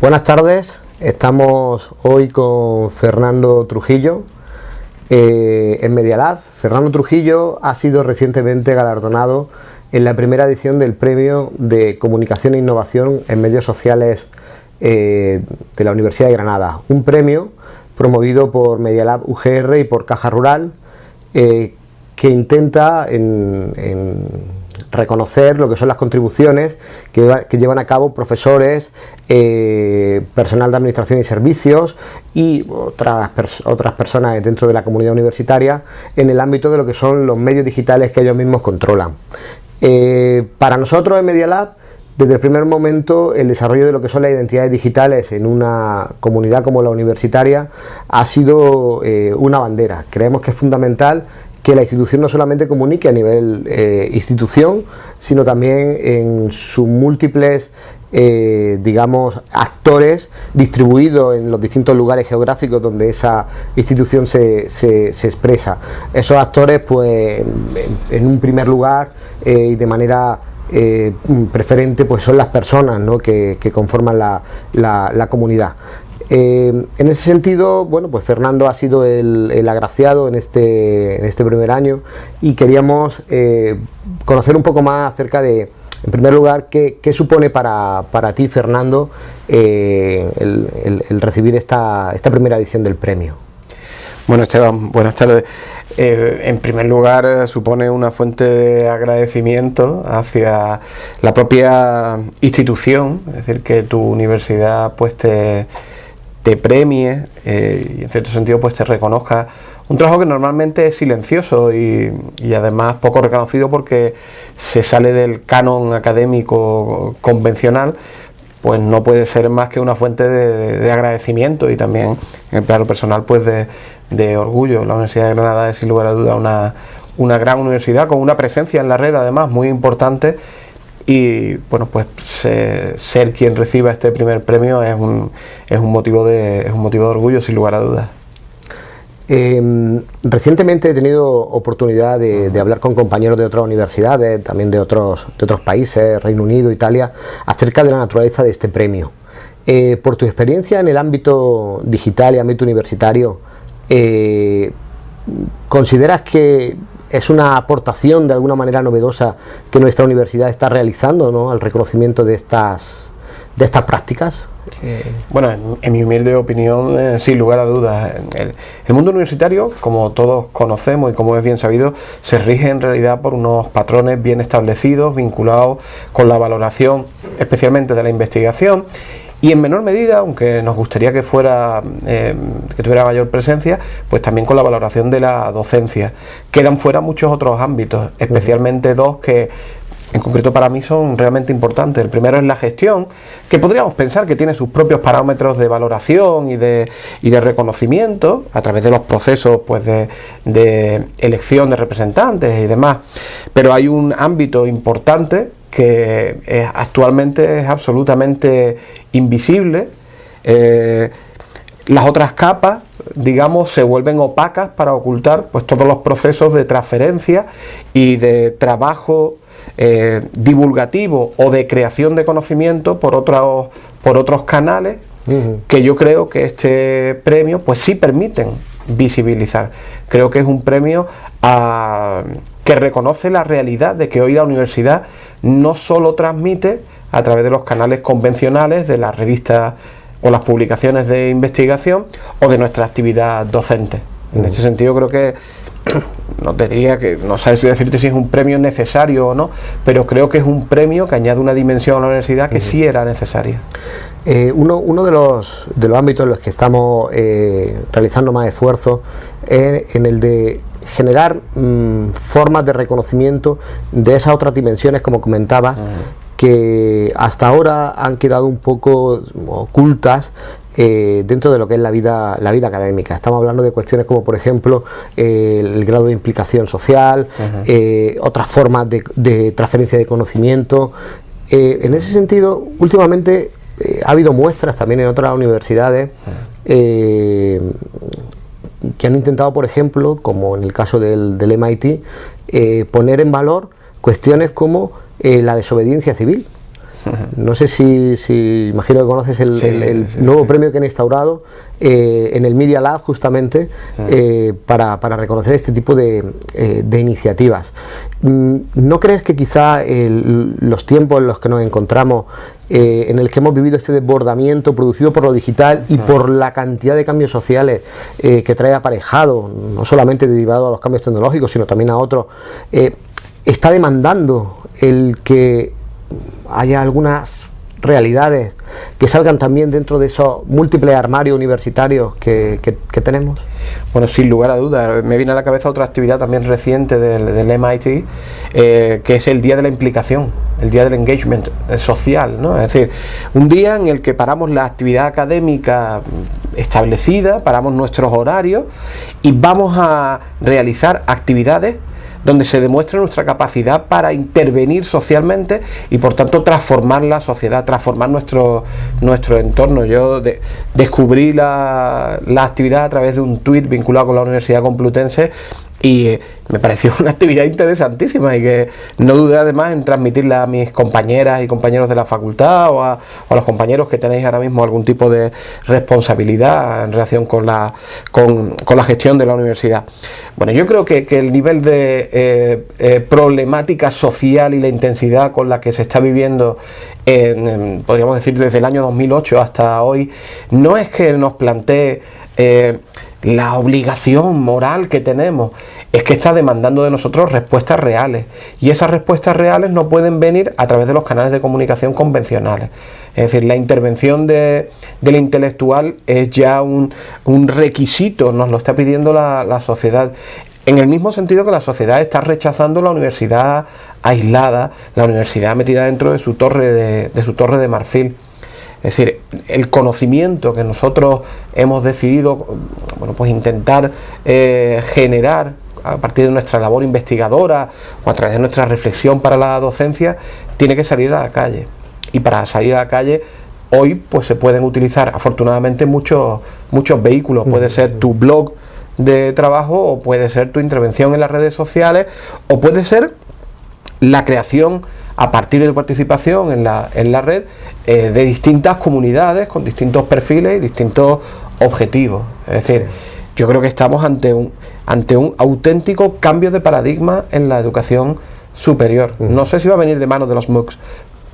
Buenas tardes, estamos hoy con Fernando Trujillo eh, en Media Fernando Trujillo ha sido recientemente galardonado en la primera edición del Premio de Comunicación e Innovación en Medios Sociales eh, de la Universidad de Granada, un premio promovido por Medialab UGR y por Caja Rural eh, que intenta en reconocer lo que son las contribuciones que, llevan a cabo profesores, eh, personal de administración y servicios y otras, otras personas dentro de la comunidad universitaria en el ámbito de lo que son los medios digitales que ellos mismos controlan. Eh, para nosotros en Media Lab, desde el primer momento el desarrollo de lo que son las identidades digitales en una comunidad como la universitaria ha sido eh, una bandera. Creemos que es fundamental que la institución no solamente comunique a nivel eh, institución, sino también en sus múltiples eh, digamos, actores distribuidos en los distintos lugares geográficos donde esa institución se, se, expresa. Esos actores, pues, en, un primer lugar eh, y de manera preferente, pues son las personas que, conforman la, la comunidad. Eh, en ese sentido, bueno, pues Fernando ha sido el, agraciado en este, en este, primer año y queríamos eh, conocer un poco más acerca de, en primer lugar, qué, supone para, ti, Fernando, eh, el, recibir esta, esta primera edición del premio. Bueno, Esteban, buenas tardes. en primer lugar, supone una fuente de agradecimiento hacia la propia institución, es decir, que tu universidad pues te te premie eh, y en cierto sentido pues te reconozca un trabajo que normalmente es silencioso y, además poco reconocido porque se sale del canon académico convencional pues no puede ser más que una fuente de, agradecimiento y también en el plano personal pues de, orgullo. La Universidad de Granada es sin lugar a duda una, una gran universidad con una presencia en la red además muy importante y bueno pues ser quien reciba este primer premio es un, es un, motivo, de, es un motivo de orgullo sin lugar a dudas. Em, recientemente he tenido oportunidad de, hablar con compañeros de otras universidades, también de otros, de otros países, Reino Unido, Italia, acerca de la naturaleza de este premio. Eh, por tu experiencia en el ámbito digital y ámbito universitario, eh, ¿consideras que es una aportación de alguna manera novedosa que nuestra universidad está realizando ¿no? al reconocimiento de estas, de estas prácticas? Eh, bueno, en, mi humilde opinión, eh, sin lugar a dudas, el, mundo universitario, como todos conocemos y como es bien sabido, se rige en realidad por unos patrones bien establecidos, vinculados con la valoración especialmente de la investigación y en menor medida, aunque nos gustaría que fuera eh, que tuviera mayor presencia, pues también con la valoración de la docencia. Quedan fuera muchos otros ámbitos, especialmente dos que en concreto para mí son realmente importantes. El primero es la gestión, que podríamos pensar que tiene sus propios parámetros de valoración y de, y de reconocimiento a través de los procesos pues, de, de elección de representantes y demás. Pero hay un ámbito importante que actualmente es absolutamente invisible. Eh, las otras capas, digamos, se vuelven opacas para ocultar pues, todos los procesos de transferencia y de trabajo eh, divulgativo o de creación de conocimiento por otros, por otros canales que yo creo que este premio pues sí permiten visibilizar. Creo que es un premio que reconoce la realidad de que hoy la universidad no solo transmite a través de los canales convencionales de las revistas o las publicaciones de investigación o de nuestra actividad docente. En este sentido creo que no te diría que no sabes decirte si es un premio necesario o no, pero creo que es un premio que añade una dimensión a la universidad que sí era necesaria. Eh, uno, de, los, de los ámbitos en los que estamos eh, realizando más esfuerzo es en el de generar mm, formas de reconocimiento de esas otras dimensiones, como comentabas, que hasta ahora han quedado un poco ocultas eh, dentro de lo que es la vida, la vida académica. Estamos hablando de cuestiones como, por ejemplo, el grado de implicación social, eh, otras formas de, transferencia de conocimiento. Eh, en ese sentido, últimamente ha habido muestras también en otras universidades que han intentado, por ejemplo, como en el caso del, MIT, poner en valor cuestiones como la desobediencia civil. No sé si, si imagino que conoces el, nuevo premio que han instaurado eh, en el Media Lab justamente eh, para, reconocer este tipo de, eh, iniciativas. Mm, ¿No crees que quizá los tiempos en los que nos encontramos, en el que hemos vivido este desbordamiento producido por lo digital y por la cantidad de cambios sociales que trae aparejado, no solamente derivado a los cambios tecnológicos, sino también a otros, está demandando el que haya algunas realidades que salgan también dentro de esos múltiples armarios universitarios que, tenemos? Bueno, sin lugar a dudas, me viene a la cabeza otra actividad también reciente del, MIT, eh, que es el Día de la Implicación, el Día del Engagement eh, Social, ¿no? Es decir, un día en el que paramos la actividad académica establecida, paramos nuestros horarios y vamos a realizar actividades donde se demuestra nuestra capacidad para intervenir socialmente y por tanto transformar la sociedad, transformar nuestro, nuestro entorno. Yo descubrí la, la actividad a través de un tuit vinculado con la Universidad Complutense y eh, me pareció una actividad interesantísima y que no dudé además en transmitirla a mis compañeras y compañeros de la facultad o a, los compañeros que tenéis ahora mismo algún tipo de responsabilidad en relación con la, con, la gestión de la universidad. Bueno, yo creo que, el nivel de eh, eh, problemática social y la intensidad con la que se está viviendo, podríamos decir desde el año 2008 hasta hoy, no es que nos plantee la obligación moral que tenemos es que está demandando de nosotros respuestas reales y esas respuestas reales no pueden venir a través de los canales de comunicación convencionales. Es decir, la intervención de, del intelectual es ya un, requisito, nos lo está pidiendo la, sociedad. En el mismo sentido que la sociedad está rechazando la universidad aislada, la universidad metida dentro de su torre de su torre de marfil. Es decir, el conocimiento que nosotros hemos decidido bueno, pues intentar eh, generar a partir de nuestra labor investigadora o a través de nuestra reflexión para la docencia, tiene que salir a la calle. Y para salir a la calle, hoy pues se pueden utilizar afortunadamente muchos, muchos vehículos. Puede ser tu blog de trabajo o puede ser tu intervención en las redes sociales o puede ser la creación a partir de tu participación en la, en la red eh, de distintas comunidades con distintos perfiles y distintos objetivos. Es decir, yo creo que estamos ante un, ante un auténtico cambio de paradigma en la educación superior. No sé si va a venir de mano de los MOOCs,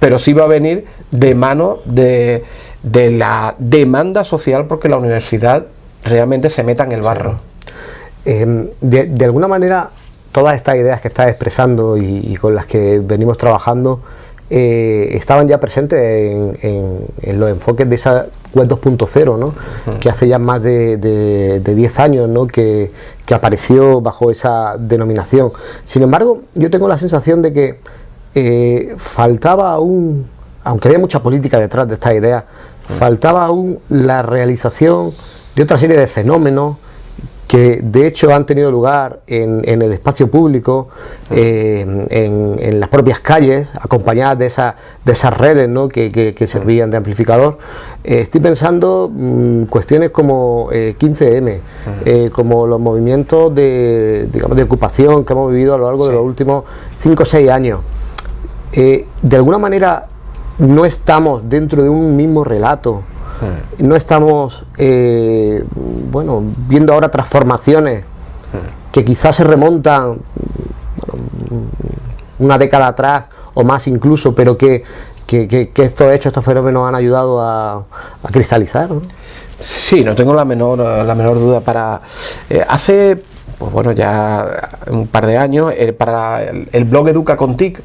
pero sí va a venir de mano de, la demanda social porque la universidad realmente se meta en el barro. Em, de, de, alguna manera todas estas ideas que estás expresando y, con las que venimos trabajando eh, estaban ya presentes en, los enfoques de esa web 2.0, ¿no? que hace ya más de, 10 años ¿no? que, apareció bajo esa denominación. Sin embargo, yo tengo la sensación de que eh, faltaba aún, aunque había mucha política detrás de esta idea, faltaba aún la realización de otra serie de fenómenos que de hecho han tenido lugar en, el espacio público, eh, en, las propias calles, acompañadas de, esa, de esas redes ¿no? que, servían de amplificador. Eh, estoy pensando mm, cuestiones como 15M, eh, como los movimientos de, digamos, de ocupación que hemos vivido a lo largo de los últimos 5 o 6 años. de alguna manera no estamos dentro de un mismo relato no estamos, eh, bueno, viendo ahora transformaciones que quizás se remontan una década atrás o más incluso, pero que, estos hechos, estos fenómenos han ayudado a, cristalizar. Sí, no tengo la menor, la menor duda. Para eh, hace, pues bueno, ya un par de años, eh, para el, el, blog Educa con TIC,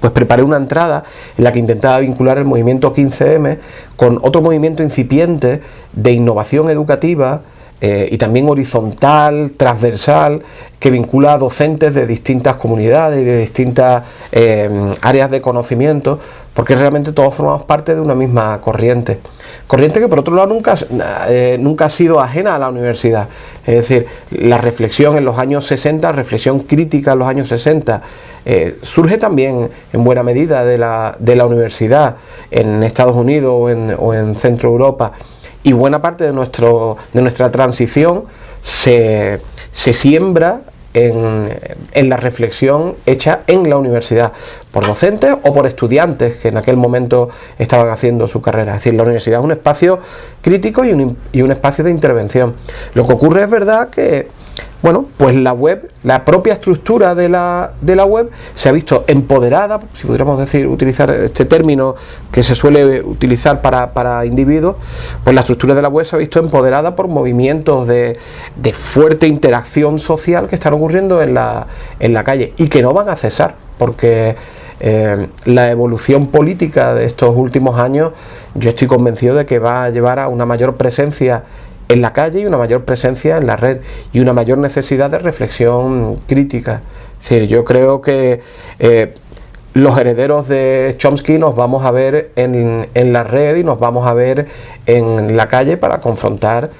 pues preparé una entrada en la que intentaba vincular el movimiento 15M con otro movimiento incipiente de innovación educativa eh, y también horizontal, transversal, que vincula a docentes de distintas comunidades y de distintas eh, áreas de conocimiento, porque realmente todos formamos parte de una misma corriente. Corriente que por otro lado nunca, eh, nunca ha sido ajena a la universidad. Es decir, la reflexión en los años 60, reflexión crítica en los años 60, eh, surge también en buena medida de la, de la universidad en Estados Unidos o en, o en, Centro Europa y buena parte de, nuestro, de nuestra transición se, se siembra en, la reflexión hecha en la universidad, por docentes o por estudiantes que en aquel momento estaban haciendo su carrera. Es decir, la universidad es un espacio crítico y un, y un espacio de intervención. Lo que ocurre es verdad que bueno, pues la web, la propia estructura de la, de la web se ha visto empoderada, si pudiéramos decir, utilizar este término que se suele utilizar para, individuos, pues la estructura de la web se ha visto empoderada por movimientos de, fuerte interacción social que están ocurriendo en la, en la calle y que no van a cesar, porque eh, la evolución política de estos últimos años, yo estoy convencido de que va a llevar a una mayor presencia en la calle y una mayor presencia en la red y una mayor necesidad de reflexión crítica. Es decir, yo creo que eh, los herederos de Chomsky nos vamos a ver en, la red y nos vamos a ver en la calle para confrontar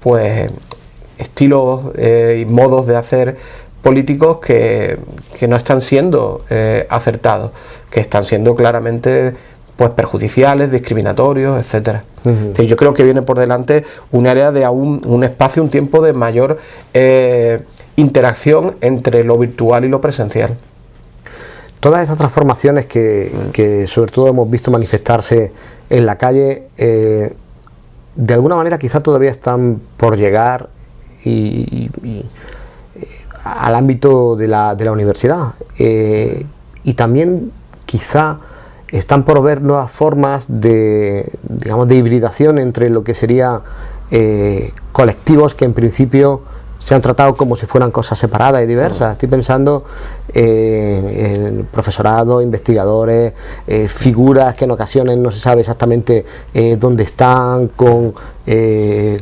pues estilos eh, y modos de hacer políticos que, no están siendo eh, acertados, que están siendo claramente pues perjudiciales, discriminatorios, etcétera. yo creo que viene por delante un área de aún un espacio, un tiempo de mayor eh, interacción entre lo virtual y lo presencial. Todas estas transformaciones que, sobre todo hemos visto manifestarse en la calle, eh, de alguna manera quizá todavía están por llegar y, eh, al ámbito de la, de la universidad. y también quizá están por ver nuevas formas de, digamos, de hibridación entre lo que sería eh, colectivos que en principio se han tratado como si fueran cosas separadas y diversas. Estoy pensando eh, en profesorado, investigadores, eh, figuras que en ocasiones no se sabe exactamente dónde están, con,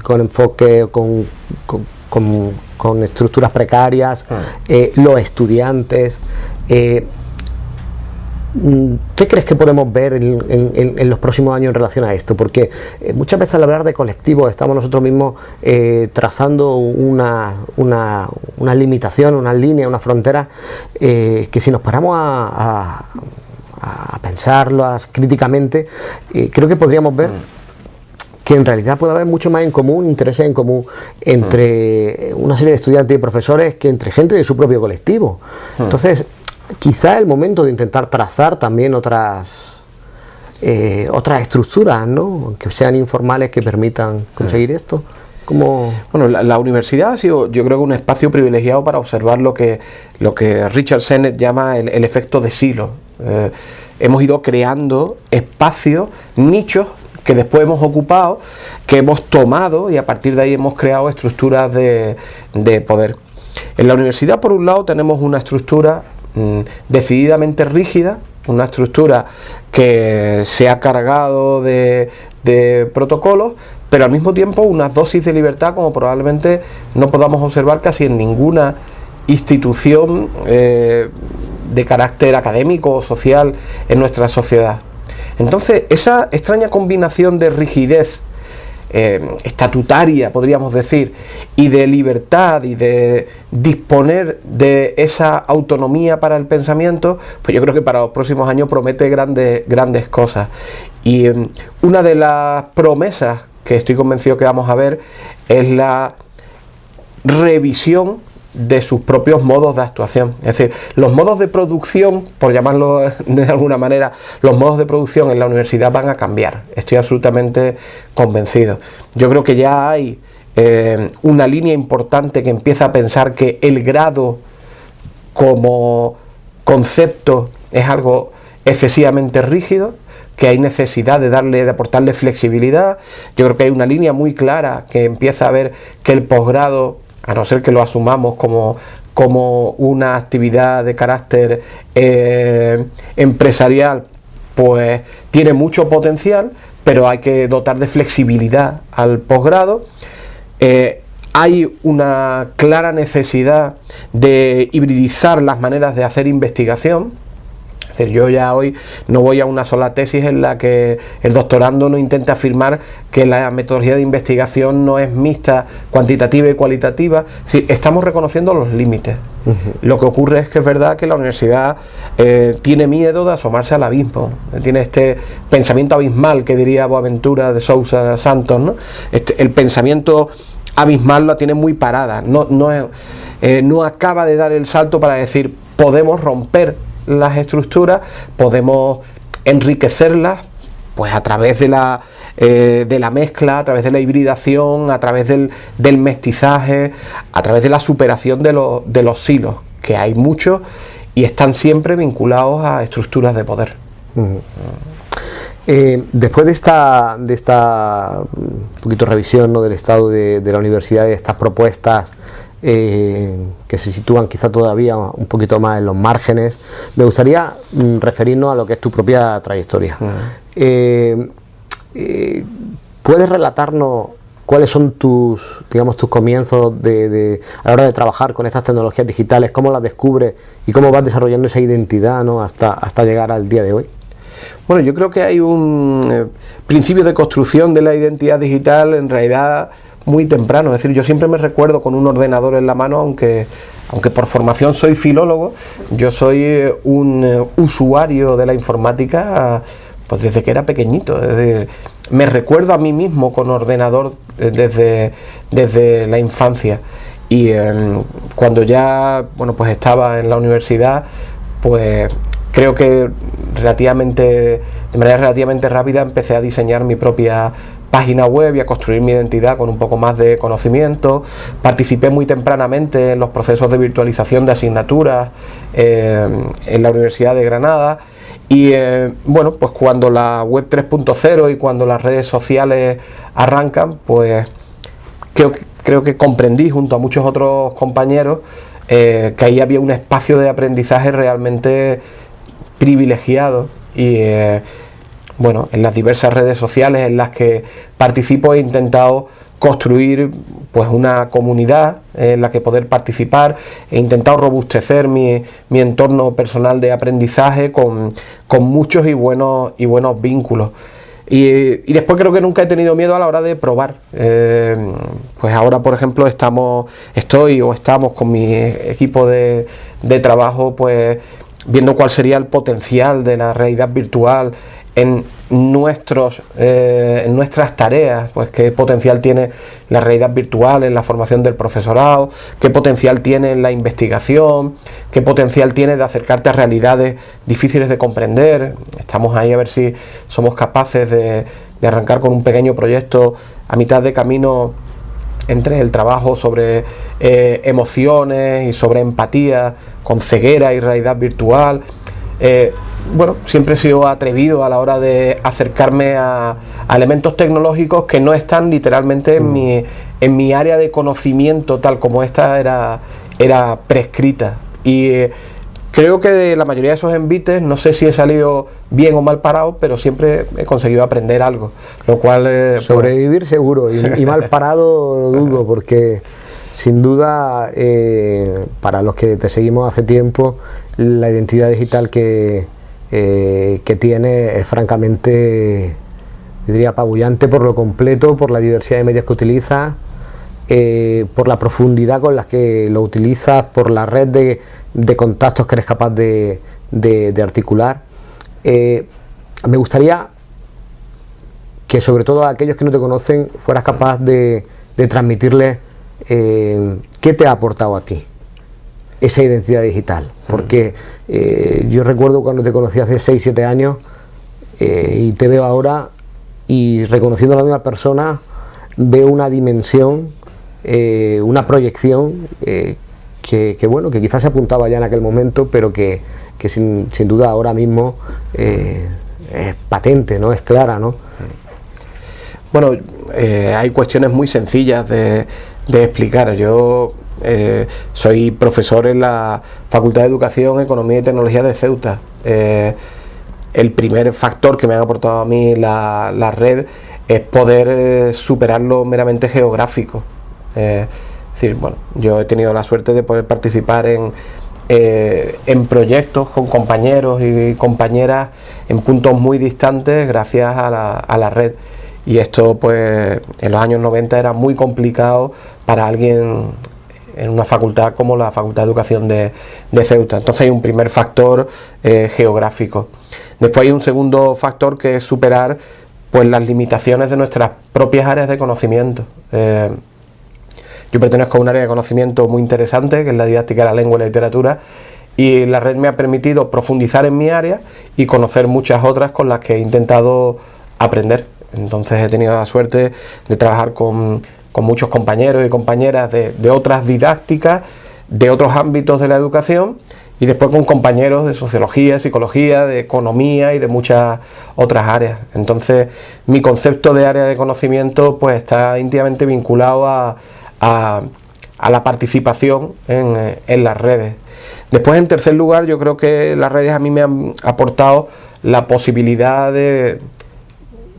con enfoque, con, con, con, estructuras precarias, ah. los estudiantes. Mm, ¿Qué crees que podemos ver en, los próximos años en relación a esto? Porque eh, muchas veces al hablar de colectivos estamos nosotros mismos eh, trazando una, una, una, limitación, una línea, una frontera eh, que si nos paramos a, a, pensarlas críticamente, creo que podríamos ver que en realidad puede haber mucho más en común, intereses en común entre una serie de estudiantes y profesores que entre gente de su propio colectivo. Entonces, quizá el momento de intentar trazar también otras eh, otras estructuras, ¿no? que sean informales que permitan conseguir esto. Como... Bueno, la, universidad ha sido, yo creo que un espacio privilegiado para observar lo que, lo que Richard Sennett llama el, efecto de silo. Eh, hemos ido creando espacios, nichos que después hemos ocupado, que hemos tomado y a partir de ahí hemos creado estructuras de, de poder. En la universidad, por un lado, tenemos una estructura Mm, decididamente rígida, una estructura que se ha cargado de, protocolos, pero al mismo tiempo unas dosis de libertad como probablemente no podamos observar casi en ninguna institución eh, de carácter académico o social en nuestra sociedad. Entonces, esa extraña combinación de rigidez eh, estatutaria, podríamos decir, y de libertad y de disponer de esa autonomía para el pensamiento, pues yo creo que para los próximos años promete grandes, grandes cosas. Y em, una de las promesas que estoy convencido que vamos a ver es la revisión de sus propios modos de actuación. Es decir, los modos de producción, por llamarlo de alguna manera, los modos de producción en la universidad van a cambiar. Estoy absolutamente convencido. Yo creo que ya hay eh, una línea importante que empieza a pensar que el grado como concepto es algo excesivamente rígido, que hay necesidad de darle, de aportarle flexibilidad. Yo creo que hay una línea muy clara que empieza a ver que el posgrado a no ser que lo asumamos como, como una actividad de carácter eh, empresarial, pues tiene mucho potencial, pero hay que dotar de flexibilidad al posgrado. Eh, hay una clara necesidad de hibridizar las maneras de hacer investigación, decir, yo ya hoy no voy a una sola tesis en la que el doctorando no intenta afirmar que la metodología de investigación no es mixta, cuantitativa y cualitativa. estamos reconociendo los límites. Lo que ocurre es que es verdad que la universidad eh, tiene miedo de asomarse al abismo, tiene este pensamiento abismal que diría Boaventura de Sousa Santos, ¿no? Este, el pensamiento abismal la tiene muy parada, no, no, eh, no acaba de dar el salto para decir podemos romper las estructuras, podemos enriquecerlas pues a través de la, eh, de la mezcla, a través de la hibridación, a través del, mestizaje, a través de la superación de, de los silos, que hay muchos y están siempre vinculados a estructuras de poder. Eh, después de esta, de esta un poquito revisión ¿no? del estado de, la universidad, de estas propuestas eh, que se sitúan quizá todavía un poquito más en los márgenes, me gustaría mm, referirnos a lo que es tu propia trayectoria. Eh, ¿Puedes relatarnos cuáles son tus, digamos, tus comienzos de, a la hora de trabajar con estas tecnologías digitales, cómo las descubres y cómo vas desarrollando esa identidad ¿no? hasta, hasta llegar al día de hoy? Bueno, yo creo que hay un eh, principio de construcción de la identidad digital en realidad muy temprano. Es decir, yo siempre me recuerdo con un ordenador en la mano, aunque, aunque por formación soy filólogo, yo soy eh, un eh, usuario de la informática pues desde que era pequeñito. me recuerdo a mí mismo con ordenador desde, desde la infancia. Y em, cuando ya bueno, pues estaba en la universidad, pues creo que relativamente, de manera relativamente rápida empecé a diseñar mi propia página web y a construir mi identidad con un poco más de conocimiento. Participé muy tempranamente en los procesos de virtualización de asignaturas eh, en la Universidad de Granada. Y eh, bueno, pues cuando la web 3.0 y cuando las redes sociales arrancan, pues creo, creo que comprendí junto a muchos otros compañeros eh, que ahí había un espacio de aprendizaje realmente privilegiado y bueno, en las diversas redes sociales en las que participo he intentado construir pues una comunidad en la que poder participar, he intentado robustecer mi, entorno personal de aprendizaje con, muchos y buenos, y buenos vínculos. Y, después creo que nunca he tenido miedo a la hora de probar. Eh, pues ahora, por ejemplo, estamos, estoy o estamos con mi equipo de, de trabajo, pues viendo cuál sería el potencial de la realidad virtual en, nuestros, eh, en nuestras tareas, pues qué potencial tiene la realidad virtual en la formación del profesorado, qué potencial tiene en la investigación, qué potencial tiene de acercarte a realidades difíciles de comprender. Estamos ahí a ver si somos capaces de, arrancar con un pequeño proyecto a mitad de camino entre el trabajo sobre eh, emociones y sobre empatía con ceguera y realidad virtual. Eh, bueno, siempre he sido atrevido a la hora de acercarme a, elementos tecnológicos que no están literalmente en, mm. mi, en mi área de conocimiento tal como esta era, era prescrita. Y eh, creo que de la mayoría de esos envites, no sé si he salido bien o mal parado, pero siempre he conseguido aprender algo. Lo cual... Eh, pues Sobrevivir seguro y, mal parado lo dudo porque... Sin duda, eh, para los que te seguimos hace tiempo, la identidad digital que, eh, que tiene es francamente, diría, apabullante por lo completo, por la diversidad de medios que utiliza, eh, por la profundidad con la que lo utilizas, por la red de, contactos que eres capaz de, articular. me gustaría que sobre todo a aquellos que no te conocen fueras capaz de, de transmitirles eh, ¿qué te ha aportado a ti esa identidad digital? Porque eh, yo recuerdo cuando te conocí hace 6, 7 años eh, y te veo ahora y reconociendo a la misma persona veo una dimensión, una proyección que, bueno, que quizás se apuntaba ya en aquel momento, pero que, sin, duda ahora mismo es patente, ¿no? es clara. ¿no? Bueno, hay cuestiones muy sencillas de, de explicar. Yo eh, soy profesor en la Facultad de Educación, Economía y Tecnología de Ceuta. Eh, el primer factor que me ha aportado a mí la, red es poder eh, superar lo meramente geográfico. es decir, bueno, yo he tenido la suerte de poder participar en, en proyectos con compañeros y compañeras en puntos muy distantes gracias a la, a la red y esto pues en los años 90 era muy complicado para alguien en una facultad como la Facultad de Educación de, Ceuta. Entonces hay un primer factor eh, geográfico. Después hay un segundo factor que es superar pues las limitaciones de nuestras propias áreas de conocimiento. Eh, Yo pertenezco a un área de conocimiento muy interesante, que es la didáctica de la lengua y la literatura, y la red me ha permitido profundizar en mi área y conocer muchas otras con las que he intentado aprender. Entonces he tenido la suerte de trabajar con, muchos compañeros y compañeras de otras didácticas, de otros ámbitos de la educación y después con compañeros de sociología, psicología, de economía y de muchas otras áreas. Entonces mi concepto de área de conocimiento pues está íntimamente vinculado a, la participación en, las redes. Después en tercer lugar yo creo que las redes a mí me han aportado la posibilidad de,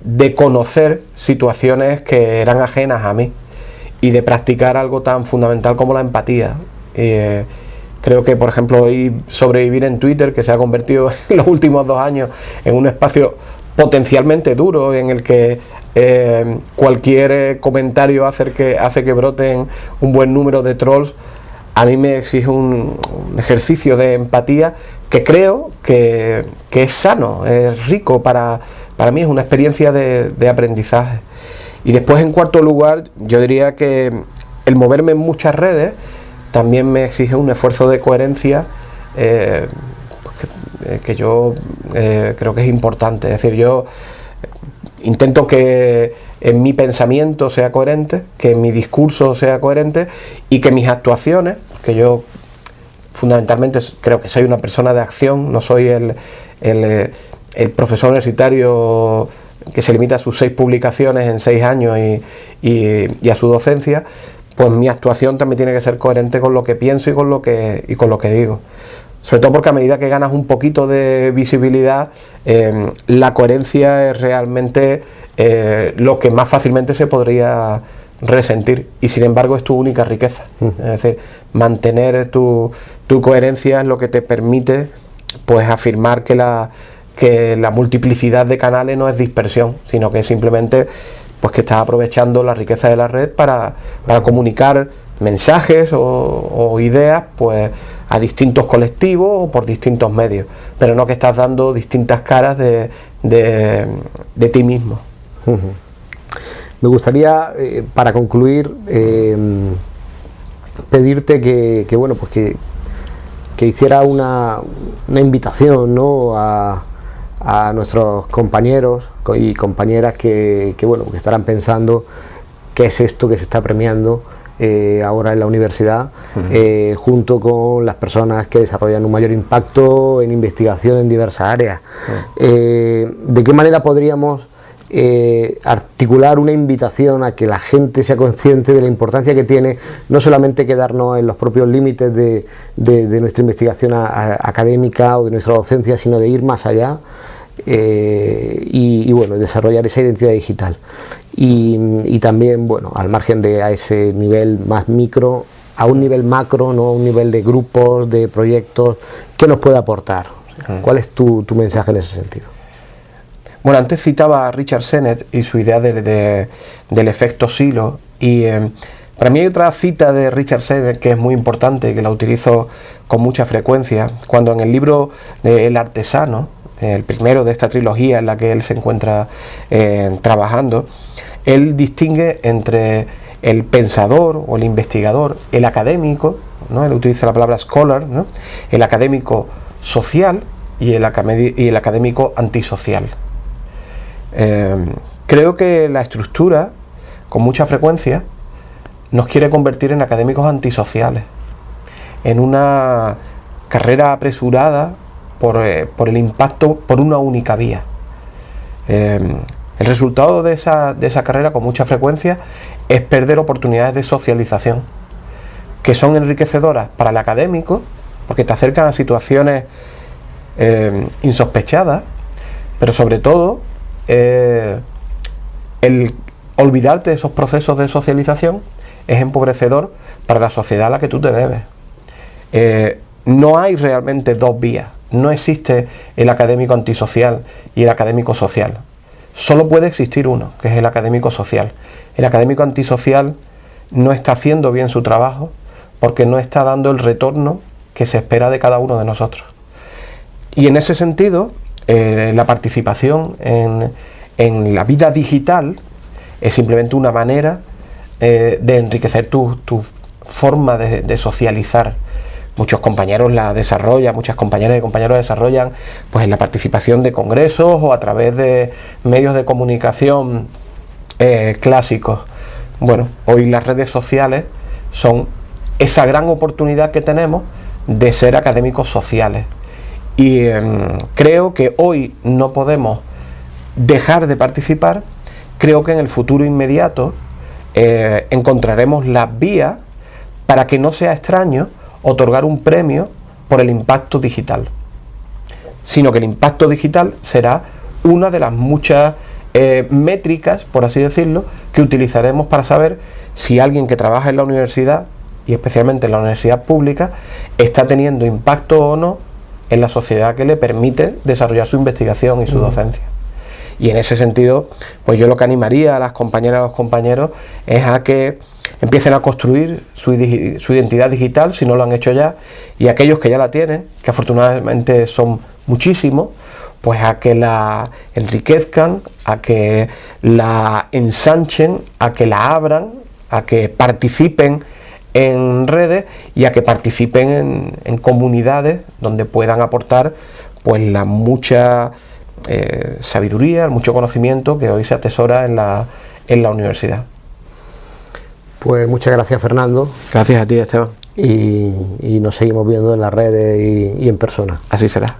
de conocer situaciones que eran ajenas a mí y de practicar algo tan fundamental como la empatía. Eh, creo que, por ejemplo, hoy sobrevivir en Twitter, que se ha convertido en los últimos dos años en un espacio potencialmente duro en el que eh, cualquier comentario hace que, hace que broten un buen número de trolls, a mí me exige un, ejercicio de empatía que creo que, es sano, es rico, para, para mí es una experiencia de, de aprendizaje. Y después, en cuarto lugar, yo diría que el moverme en muchas redes, también me exige un esfuerzo de coherencia eh, pues eh, que, yo eh, creo que es importante. Es decir, yo intento que en mi pensamiento sea coherente, que mi discurso sea coherente y que mis actuaciones, que yo fundamentalmente creo que soy una persona de acción, no soy el, profesor universitario que se limita a sus seis publicaciones en seis años y a su docencia, pues mi actuación también tiene que ser coherente con lo que pienso y con lo que, y con lo que digo. Sobre todo porque a medida que ganas un poquito de visibilidad, em, la coherencia es realmente eh, lo que más fácilmente se podría resentir y sin embargo es tu única riqueza. Mm. Es decir, mantener tu, tu, coherencia es lo que te permite pues afirmar que la, que la multiplicidad de canales no es dispersión, sino que simplemente pues que está aprovechando la riqueza de la red para, comunicar mensajes o, ideas pues a distintos colectivos o por distintos medios, pero no que estás dando distintas caras de, de, ti mismo. Me gustaría, eh, para concluir, eh, pedirte que, bueno, pues que, que hiciera una, una invitación ¿no? a, a nuestros compañeros y compañeras que, bueno, que estarán pensando qué es esto que se está premiando eh, ahora en la universidad, eh, junto con las personas que desarrollan un mayor impacto en investigación en diversas áreas. Eh, ¿De qué manera podríamos articular una invitación a que la gente sea consciente de la importancia que tiene no solamente quedarnos en los propios límites de, nuestra investigación académica o de nuestra docencia, sino de ir más allá? Eh, y, bueno, desarrollar esa identidad digital. Y, también, bueno, al margen de a ese nivel más micro, a un nivel macro, no a un nivel de grupos, de proyectos, ¿qué nos puede aportar? ¿Cuál es tu, mensaje en ese sentido? Bueno, antes citaba a Richard Sennett y su idea de, del efecto silo y eh, para mí hay otra cita de Richard Sennett que es muy importante, que la utilizo con mucha frecuencia, cuando en el libro de El artesano, el primero de esta trilogía en la que él se encuentra eh, trabajando, él distingue entre el pensador o el investigador, el académico, ¿no? él utiliza la palabra scholar, el académico social y el, académico antisocial. Eh, creo que la estructura, con mucha frecuencia, nos quiere convertir en académicos antisociales, en una carrera apresurada eh, por, el impacto por una única vía. Eh, el resultado de esa, carrera con mucha frecuencia es perder oportunidades de socialización, que son enriquecedoras para el académico, porque te acercan a situaciones eh, insospechadas, pero sobre todo el olvidarte de esos procesos de socialización es empobrecedor para la sociedad a la que tú te debes. no hay realmente dos vías no existe el académico antisocial y el académico social. Solo puede existir uno, que es el académico social. El académico antisocial no está haciendo bien su trabajo porque no está dando el retorno que se espera de cada uno de nosotros. Y en ese sentido, eh, la participación en, la vida digital es simplemente una manera eh, de enriquecer tu, forma de, socializar. Muchos compañeros la desarrollan, muchas compañeras y compañeros la desarrollan pues en la participación de congresos o a través de medios de comunicación eh, clásicos. Bueno, hoy las redes sociales son esa gran oportunidad que tenemos de ser académicos sociales. Y em, creo que hoy no podemos dejar de participar, creo que en el futuro inmediato eh, encontraremos las vías para que no sea extraño otorgar un premio por el impacto digital, sino que el impacto digital será una de las muchas eh, métricas, por así decirlo, que utilizaremos para saber si alguien que trabaja en la universidad, y especialmente en la universidad pública, está teniendo impacto o no en la sociedad que le permite desarrollar su investigación y su docencia. Y en ese sentido, pues yo lo que animaría a las compañeras y a los compañeros es a que empiecen a construir su, identidad digital, si no lo han hecho ya, y aquellos que ya la tienen, que afortunadamente son muchísimos, pues a que la enriquezcan, a que la ensanchen, a que la abran, a que participen en redes y a que participen en, comunidades donde puedan aportar pues la mucha eh, sabiduría, mucho conocimiento que hoy se atesora en la universidad. Pues muchas gracias Fernando. Gracias a ti Esteban. Y, nos seguimos viendo en las redes y en persona. Así será.